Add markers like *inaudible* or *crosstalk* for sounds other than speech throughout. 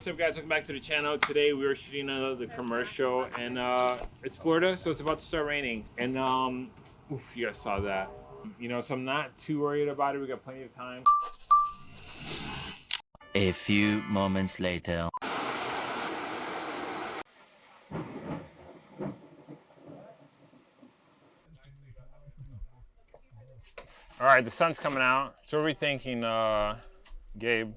What's up guys, welcome back to the channel. Today we are shooting another commercial and uh, it's Florida, so it's about to start raining. And um, oof, you guys saw that. You know, so I'm not too worried about it. We got plenty of time. A few moments later. All right, the sun's coming out. So what are we thinking, uh, Gabe?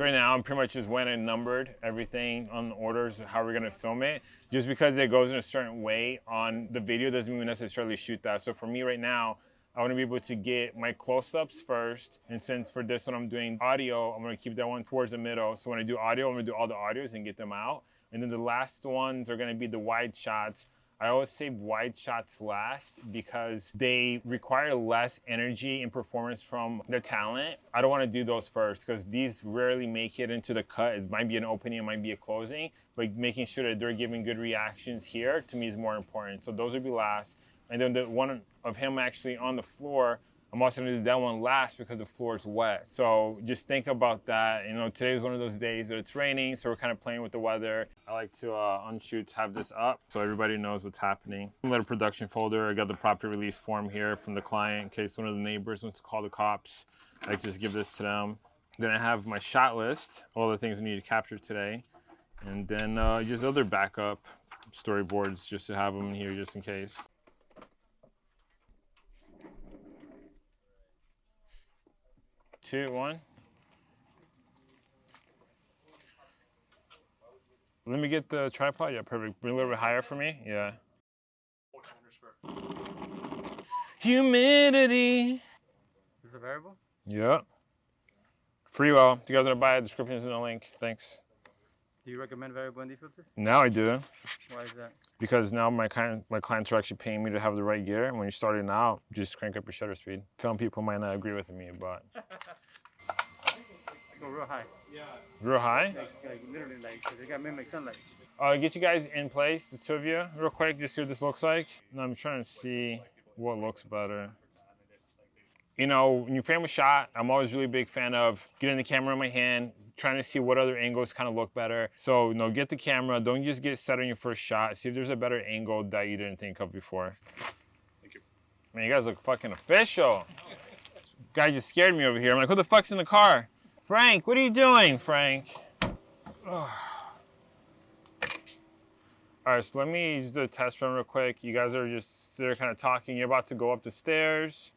So right now, I'm pretty much just went and numbered everything on the orders, how we're gonna film it. Just because it goes in a certain way on the video doesn't mean we necessarily shoot that. So for me right now, I wanna be able to get my close-ups first. And since for this one I'm doing audio, I'm gonna keep that one towards the middle. So when I do audio, I'm gonna do all the audios and get them out. And then the last ones are gonna be the wide shots I always save wide shots last because they require less energy and performance from the talent. I don't want to do those first because these rarely make it into the cut. It might be an opening, it might be a closing, but making sure that they're giving good reactions here to me is more important. So those would be last. And then the one of him actually on the floor, I'm also gonna do that one last because the floor is wet. So just think about that. You know, today's one of those days that it's raining, so we're kind of playing with the weather. I like to, uh, on shoots, have this up so everybody knows what's happening. Little production folder, I got the property release form here from the client in case one of the neighbors wants to call the cops. I just give this to them. Then I have my shot list, all the things we need to capture today. And then uh, just other backup storyboards just to have them here just in case. Two, one. Let me get the tripod. Yeah, perfect. Bring a little bit higher for me. Yeah. Humidity. Is it a variable? Yeah. Free will. If you guys want to buy it, description is in the link. Thanks. Do you recommend variable ND filter? Now I do. Why is that? Because now my client, my clients are actually paying me to have the right gear. And when you're starting out, just crank up your shutter speed. Some people might not agree with me, but. *laughs* Go real high. Yeah. Real high? Like, like literally, like, they got mimic sunlight. Uh, get you guys in place, the two of you, real quick, just see what this looks like. And I'm trying to see what looks better. You know, when you frame a shot, I'm always really big fan of getting the camera in my hand, trying to see what other angles kind of look better. So, you know, get the camera, don't just get set on your first shot. See if there's a better angle that you didn't think of before. Thank you. Man, you guys look fucking official. *laughs* Guy just scared me over here. I'm like, who the fuck's in the car? Frank, what are you doing, Frank? Oh. *sighs* All right, so let me just do a test run real quick. You guys are just there kind of talking. You're about to go up the stairs.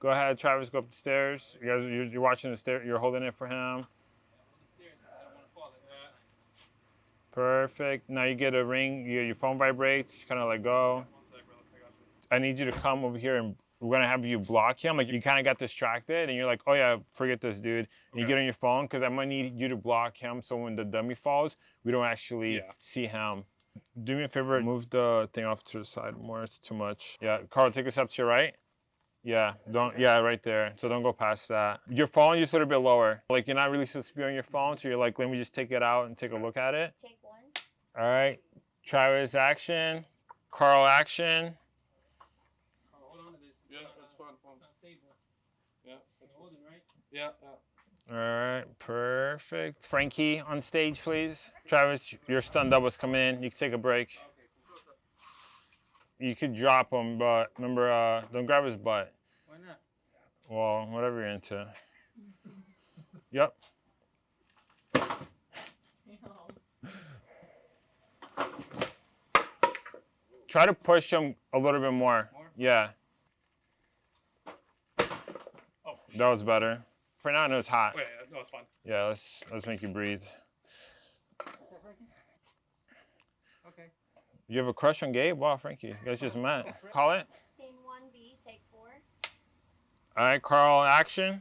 Go ahead, Travis, go up the stairs. You guys, you're, you're watching the stair. You're holding it for him. Perfect. Now you get a ring. You, your phone vibrates. Kind of let go. I need you to come over here and we're gonna have you block him. Like you kind of got distracted and you're like, oh yeah, forget this dude. And okay. you get on your phone because I'm gonna need you to block him so when the dummy falls, we don't actually yeah. see him. Do me a favor, move the thing off to the side more. It's too much. Yeah, Carl, take a step to your right. Yeah, don't, yeah, right there. So don't go past that. Your phone just a little bit lower. Like you're not really supposed to be on your phone, so you're like, let me just take it out and take a look at it. Take one. All right, Travis action, Carl action. Yeah, that's fine. yeah. All right, perfect. Frankie on stage, please. Travis, your stunt doubles come in. You can take a break. You could drop him, but remember, uh, don't grab his butt. Why not? Well, whatever you're into. *laughs* yep. Try to push him a little bit more. more? Yeah. Oh, that was better. For now, I know it's hot. Wait, no, it's fine. Yeah, let's let's make you breathe. You have a crush on Gabe? Wow, Frankie, you guys just met. Call it. Scene 1B, take four. All right, Carl, action.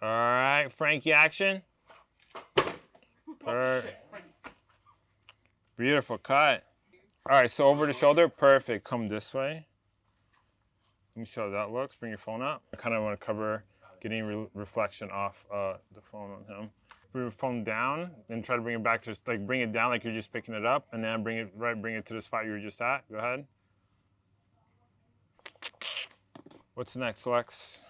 All right, Frankie, action. Perfect. Beautiful cut. All right, so over the shoulder, perfect. Come this way. Let me see how that looks. Bring your phone up. I kind of want to cover getting re reflection off uh, the phone on him. Bring your phone down and try to bring it back to like bring it down like you're just picking it up, and then bring it right, bring it to the spot you were just at. Go ahead. What's next, Lex?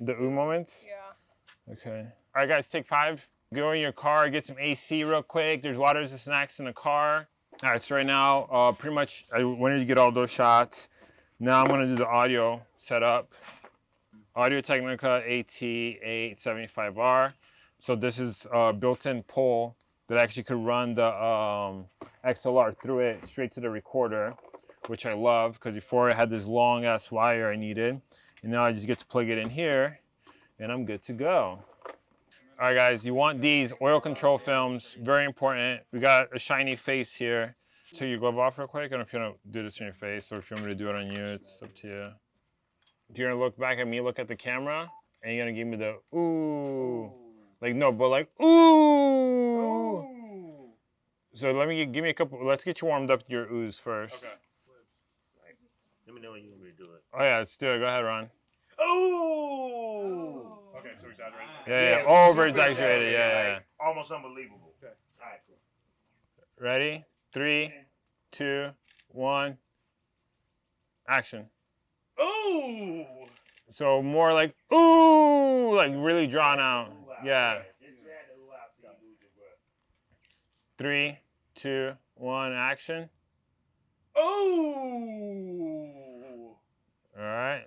The ooh moments? Yeah. Okay. All right, guys, take five. Go in your car, get some AC real quick. There's waters and snacks in the car. All right, so right now, uh, pretty much, I wanted to get all those shots. Now I'm gonna do the audio setup. Audio Technica AT875R. So this is a built-in pole that actually could run the um, XLR through it straight to the recorder, which I love because before I had this long ass wire I needed. And now I just get to plug it in here and I'm good to go. All right, guys, you want these oil control films, very important. We got a shiny face here. Take your glove off real quick. I don't know if you want to do this on your face or if you want me to do it on you, it's up to you. You're gonna look back at me, look at the camera, and you're gonna give me the ooh. Like, no, but like, ooh. So let me, give me a couple, let's get you warmed up to your oohs first. Okay. Let me know when you want me to do it. Oh yeah, let's do it. Go ahead, Ron. Oh! Okay, so exaggerated. Yeah, yeah, Yeah, over super exaggerated. Yeah, yeah, yeah. like, Almost unbelievable. Okay. All right, cool. Ready? Three, two, one. Action. Ooh! So more like ooh, like really drawn out. Yeah. Just add the ooh out till you lose your breath. Three, two, one. Action. Ooh! All right.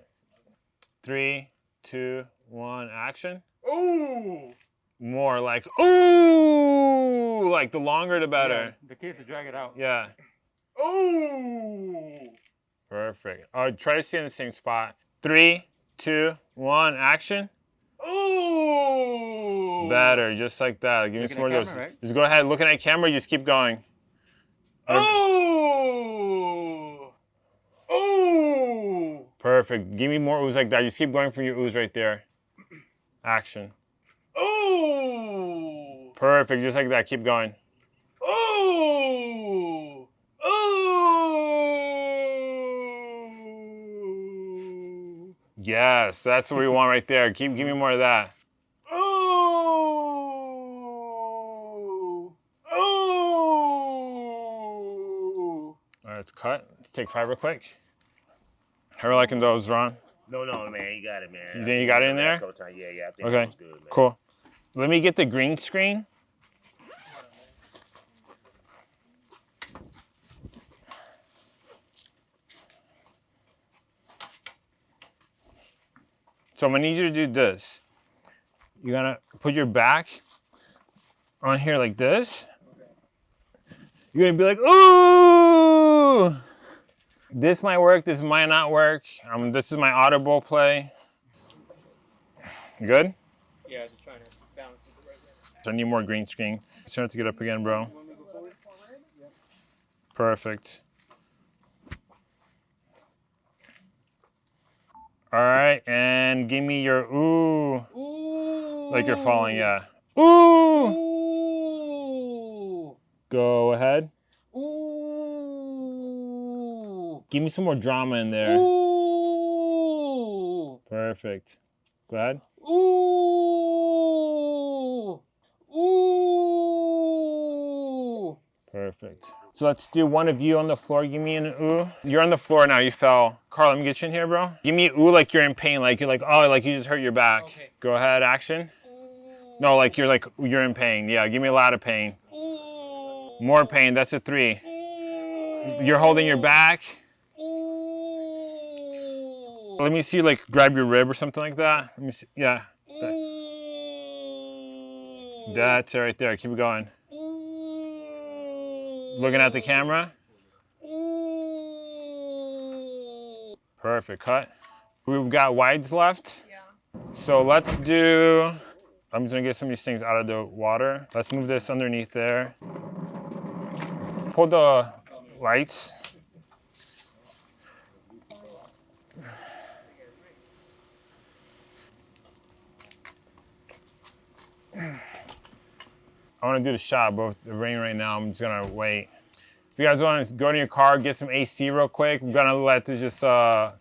Three, two, one. Action. Ooh! More like ooh, like the longer the better. The key is to drag it out. Yeah. Ooh! Perfect. Oh, try to stay in the same spot. Three, two, one. Action. Ooh! Better, just like that. Give me some more of those. right? Just go ahead, looking at camera, just keep going. Ooh! Um, Ooh! Perfect. Give me more ooze like that. Just keep going for your ooze right there. Action. Ooh! Perfect, just like that. Keep going. Ooh! Ooh! Yes, that's what we want right there. Keep give me more of that. Ooh! Ooh! Let's cut. Let's take five real quick. How are liking those, Ron? No, no, man, you got it, man. You think you got it in there? Yeah, yeah, I think Okay, that good, man. cool. Let me get the green screen. So I'm gonna need you to do this. You're gonna put your back on here like this. You're gonna be like, ooh! This might work, this might not work. Um, this is my audible play. Good? Yeah, just trying to balance it right there. So I need more green screen. So I have to get up again, bro. Perfect. All right, and give me your ooh, Ooh. like you're falling, yeah. Ooh. Ooh. Go ahead. Ooh. Give me some more drama in there. Ooh. Perfect. Go ahead. Ooh. Ooh. Perfect. So let's do one of you on the floor. Give me an ooh. You're on the floor now. You fell. Carl, let me get you in here, bro. Give me ooh like you're in pain. Like you're like, oh, like you just hurt your back. Okay. Go ahead, action. No, like you're like, you're in pain. Yeah, give me a lot of pain. More pain. That's a three. You're holding your back. Let me see you like grab your rib or something like that. Let me see. Yeah, that's it right there. Keep it going. Looking at the camera. Perfect. Cut. We've got wides left. Yeah. So let's do, I'm just gonna get some of these things out of the water. Let's move this underneath there. Pull the lights. I wanna do the shot, but with the rain right now, I'm just gonna wait. If you guys wanna go to your car, get some AC real quick, I'm gonna let this just uh,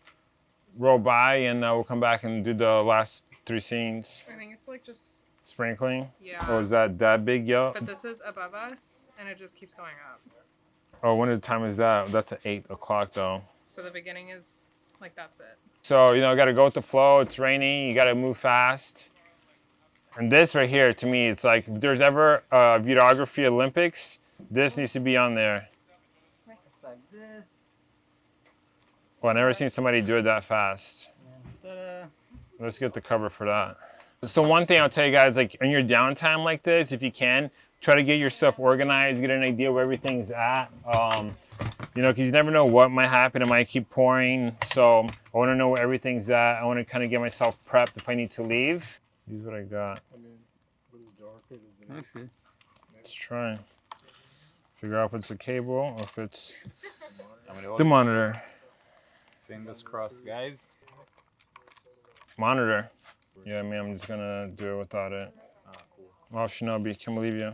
roll by and uh, we'll come back and do the last three scenes. I think it's like just Sprinkling. yeah. Oh, is that that big, yo? But this is above us, and it just keeps going up. Oh, when the time is that? That's at eight o'clock though. So the beginning is Like that's it. So, you know, got to go with the flow. It's raining. You got to move fast. And this right here, to me, it's like if there's ever a videography Olympics, this needs to be on there. Like this. Well, I never seen somebody do it that fast. Let's get the cover for that. So one thing I'll tell you guys, like in your downtime like this, if you can, try to get your stuff organized, get an idea where everything's at. Um, you know, because you never know what might happen. It might keep pouring. So I want to know where everything's at. I want to kind of get myself prepped if I need to leave. Here's what I got. Let's see. Let's try. Figure out if it's a cable or if it's the monitor. Fingers crossed, guys. Monitor. Yeah, I mean, I'm just gonna do it without it. Oh, Shinobi, can't believe you.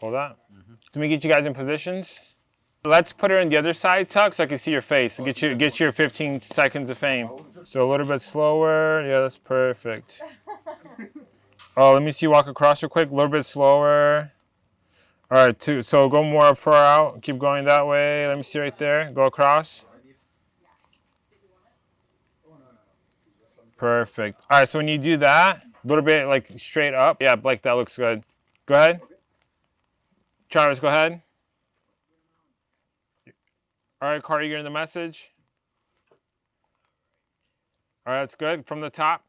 Hold that. Mm-hmm. Let me get you guys in positions. Let's put her on the other side, Tuck, so I can see your face. Get you, get your 15 seconds of fame. So a little bit slower. Yeah, that's perfect. *laughs* Oh, let me see you walk across real quick. A little bit slower. All right, two. So go more far out. Keep going that way. Let me see right there. Go across. Perfect. All right, so when you do that, a little bit like straight up. Yeah, Blake, that looks good. Go ahead. Travis, go ahead. All right, Carter, you're getting the message? All right, that's good. From the top.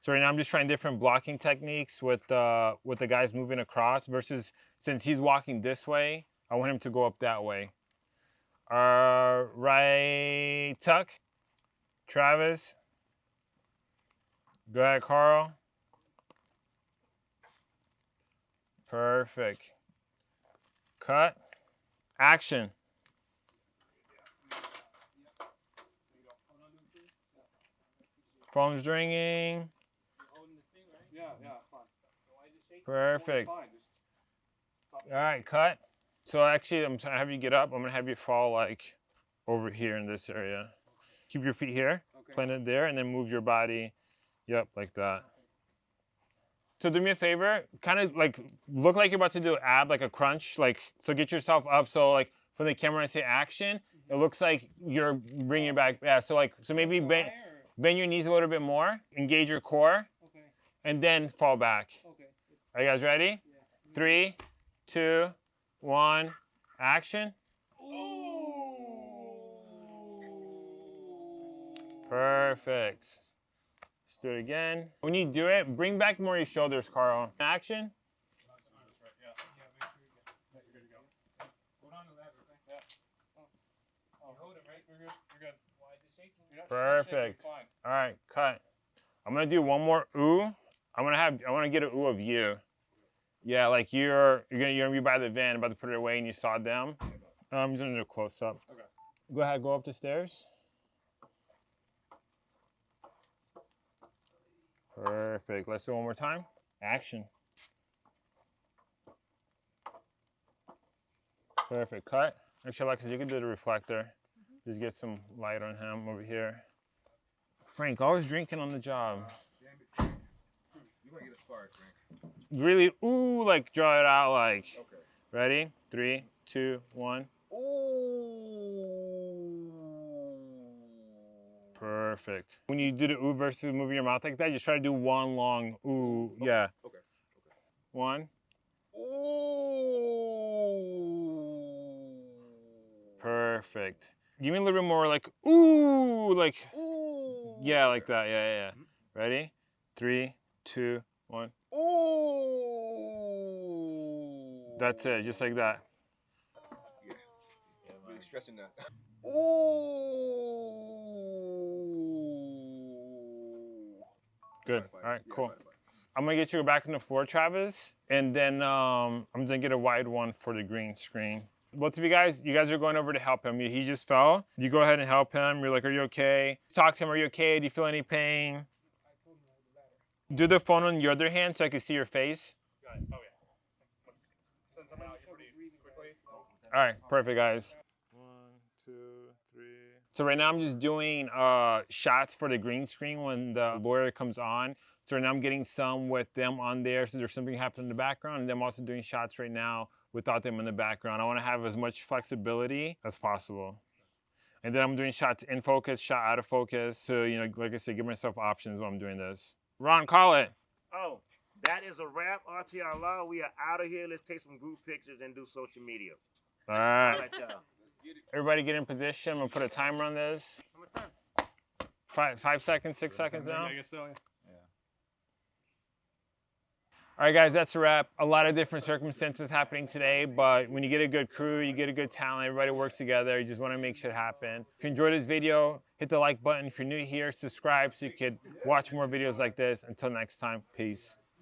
So right now I'm just trying different blocking techniques with uh, with the guys moving across versus since he's walking this way, I want him to go up that way. Uh, right, Tuck. Travis. Go ahead, Carl. Perfect. Cut. Action. Phone's ringing. Yeah, yeah, it's fine. Perfect. All right, cut. So actually, I'm trying to have you get up. I'm gonna have you fall like over here in this area. Keep your feet here, Okay. plant it there, and then move your body. Yep, like that. So do me a favor, kind of like look like you're about to do an ab, like a crunch. Like so, get yourself up. So like from the camera, I say action. It looks like you're bringing it back. Yeah. So like so maybe bend, bend your knees a little bit more, engage your core, Okay, and then fall back. okay. Are you guys ready? Three, two, one, action. Perfect. Let's do it again. When you do it, bring back more of your shoulders, Carl. Action. Perfect. All right, cut. I'm gonna do one more ooh. I'm gonna have. I want to get an ooh of you. Yeah, like you're you're gonna you're gonna be by the van, about to put it away, and you saw them. I'm just gonna do a close up. Okay. Go ahead, go up the stairs. Perfect. Let's do it one more time. Action. Perfect. Cut. Actually, Alexis, you can do the reflector. Mm-hmm. Just get some light on him over here. Frank, always drinking on the job. You want to get a spark, Frank. Really, ooh, like draw it out like. Okay. Ready? Three, two, one. Perfect. When you do the ooh versus moving your mouth like that, just try to do one long ooh. Yeah. Okay. okay. One. Ooh. Perfect. Give me a little bit more like ooh, like ooh. yeah, like that. Yeah, yeah, yeah. Mm-hmm. Ready? Three, two, one. Ooh. That's it, just like that. Yeah. Really stressing that. *laughs* Good. All right, Yeah, cool. fine, fine. I'm gonna get you back on the floor, Travis, and then um, I'm gonna get a wide one for the green screen. Both of you guys, you guys are going over to help him. He just fell. You go ahead and help him. You're like, "Are you okay?" Talk to him. Are you okay? Do you feel any pain? Do the phone on your other hand so I can see your face. All right, perfect, guys. One, two, three. So right now I'm just doing uh, shots for the green screen when the lawyer comes on. So right now I'm getting some with them on there, so there's something happening in the background, and I'm also doing shots right now without them in the background. I want to have as much flexibility as possible. And then I'm doing shots in focus, shot out of focus. So, you know, like I said, give myself options while I'm doing this. Ron, call it. Oh, that is a wrap. RTR Law. We are out of here. Let's take some group pictures and do social media. All All right. right, y'all. Everybody get in position. I'm gonna put a timer on this. Five, five seconds, six seconds now. I guess so. Yeah. All right, guys, that's a wrap. A lot of different circumstances happening today, but when you get a good crew, you get a good talent, everybody works together. You just want to make shit happen. If you enjoyed this video, hit the like button. If you're new here, subscribe so you could watch more videos like this. Until next time, peace.